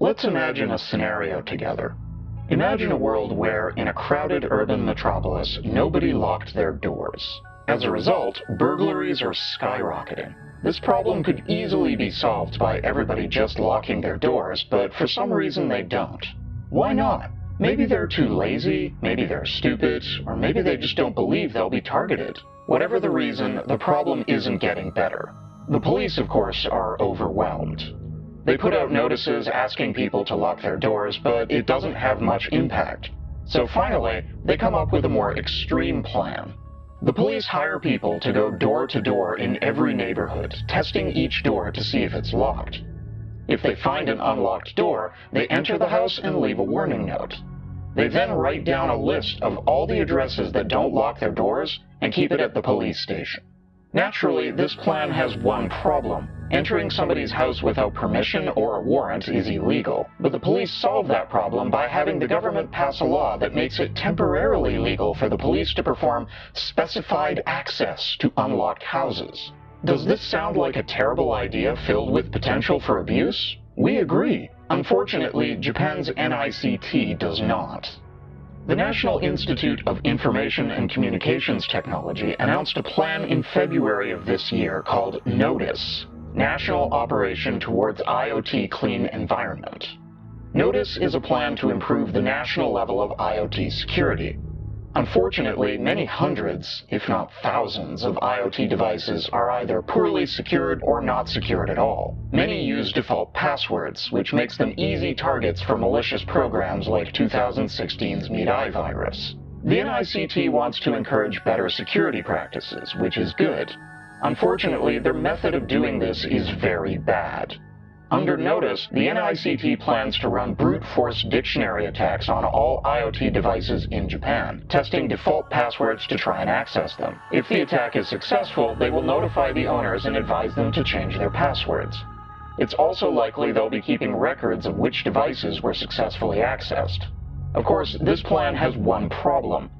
Let's imagine a scenario together. Imagine a world where, in a crowded urban metropolis, nobody locked their doors. As a result, burglaries are skyrocketing. This problem could easily be solved by everybody just locking their doors, but for some reason they don't. Why not? Maybe they're too lazy, maybe they're stupid, or maybe they just don't believe they'll be targeted. Whatever the reason, the problem isn't getting better. The police, of course, are overwhelmed. They put out notices asking people to lock their doors, but it doesn't have much impact. So finally, they come up with a more extreme plan. The police hire people to go door to door in every neighborhood, testing each door to see if it's locked. If they find an unlocked door, they enter the house and leave a warning note. They then write down a list of all the addresses that don't lock their doors and keep it at the police station. Naturally, this plan has one problem. Entering somebody's house without permission or a warrant is illegal, but the police solve that problem by having the government pass a law that makes it temporarily legal for the police to perform specified access to unlocked houses. Does this sound like a terrible idea filled with potential for abuse? We agree. Unfortunately, Japan's NICT does not. The National Institute of Information and Communications Technology announced a plan in February of this year called NOTICE, National Operation Towards IoT Clean Environment. NOTICE is a plan to improve the national level of IoT security, Unfortunately, many hundreds, if not thousands, of IoT devices are either poorly secured or not secured at all. Many use default passwords, which makes them easy targets for malicious programs like 2016's Mirai virus. The NICT wants to encourage better security practices, which is good. Unfortunately, their method of doing this is very bad. Under notice, the NICT plans to run brute force dictionary attacks on all IoT devices in Japan, testing default passwords to try and access them. If the attack is successful, they will notify the owners and advise them to change their passwords. It's also likely they'll be keeping records of which devices were successfully accessed. Of course, this plan has one problem.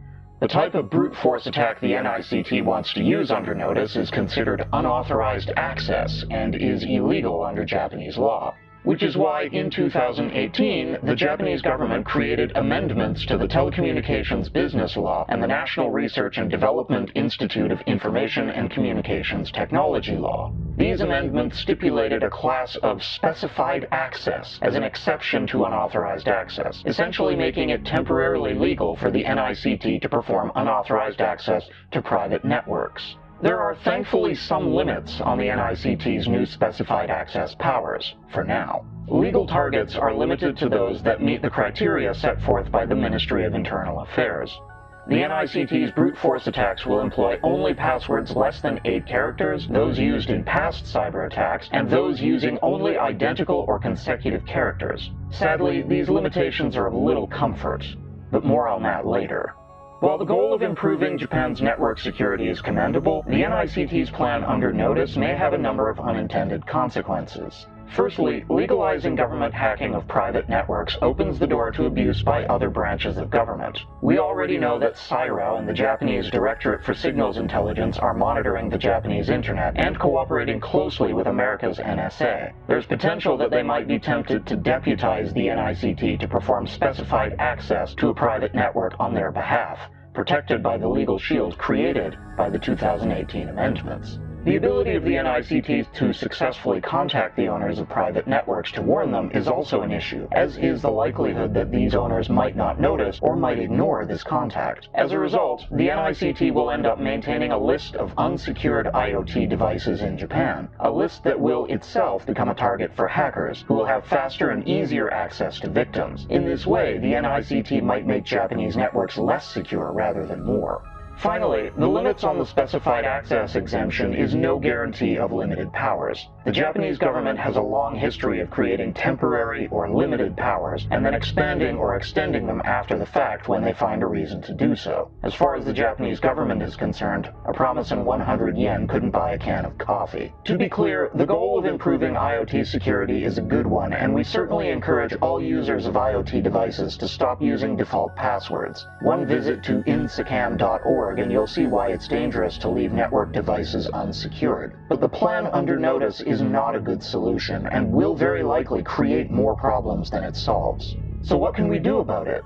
The type of brute force attack the NICT wants to use under notice is considered unauthorized access and is illegal under Japanese law. Which is why in 2018, the Japanese government created amendments to the Telecommunications Business Law and the National Research and Development Institute of Information and Communications Technology Law. These amendments stipulated a class of specified access as an exception to unauthorized access, essentially making it temporarily legal for the NICT to perform unauthorized access to private networks. There are thankfully some limits on the NICT's new specified access powers, for now. Legal targets are limited to those that meet the criteria set forth by the Ministry of Internal Affairs. The NICT's brute force attacks will employ only passwords less than 8 characters, those used in past cyber attacks, and those using only identical or consecutive characters. Sadly, these limitations are of little comfort, but more on that later. While the goal of improving Japan's network security is commendable, the NICT's plan under notice may have a number of unintended consequences. Firstly, legalizing government hacking of private networks opens the door to abuse by other branches of government. We already know that CIRO and the Japanese Directorate for Signals Intelligence are monitoring the Japanese internet and cooperating closely with America's NSA. There's potential that they might be tempted to deputize the NICT to perform specified access to a private network on their behalf, protected by the legal shield created by the 2018 amendments. The ability of the NICT to successfully contact the owners of private networks to warn them is also an issue, as is the likelihood that these owners might not notice or might ignore this contact. As a result, the NICT will end up maintaining a list of unsecured IoT devices in Japan, a list that will itself become a target for hackers, who will have faster and easier access to victims. In this way, the NICT might make Japanese networks less secure rather than more. Finally, the limits on the specified access exemption is no guarantee of limited powers. The Japanese government has a long history of creating temporary or limited powers and then expanding or extending them after the fact when they find a reason to do so. As far as the Japanese government is concerned, a promise in 100 yen couldn't buy a can of coffee. To be clear, the goal of improving IoT security is a good one, and we certainly encourage all users of IoT devices to stop using default passwords. One visit to insecam.org and you'll see why it's dangerous to leave network devices unsecured. But the plan under notice is not a good solution and will very likely create more problems than it solves. So what can we do about it?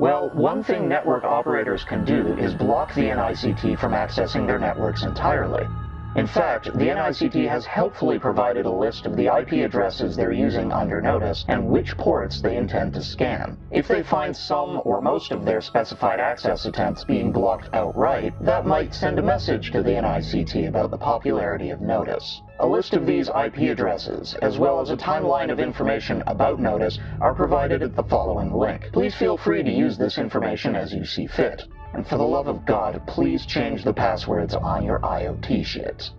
Well, one thing network operators can do is block the NICT from accessing their networks entirely. In fact, the NICT has helpfully provided a list of the IP addresses they're using under notice and which ports they intend to scan. If they find some or most of their specified access attempts being blocked outright, that might send a message to the NICT about the popularity of Notice. A list of these IP addresses, as well as a timeline of information about Notice, are provided at the following link. Please feel free to use this information as you see fit. And for the love of God, please change the passwords on your IoT shit.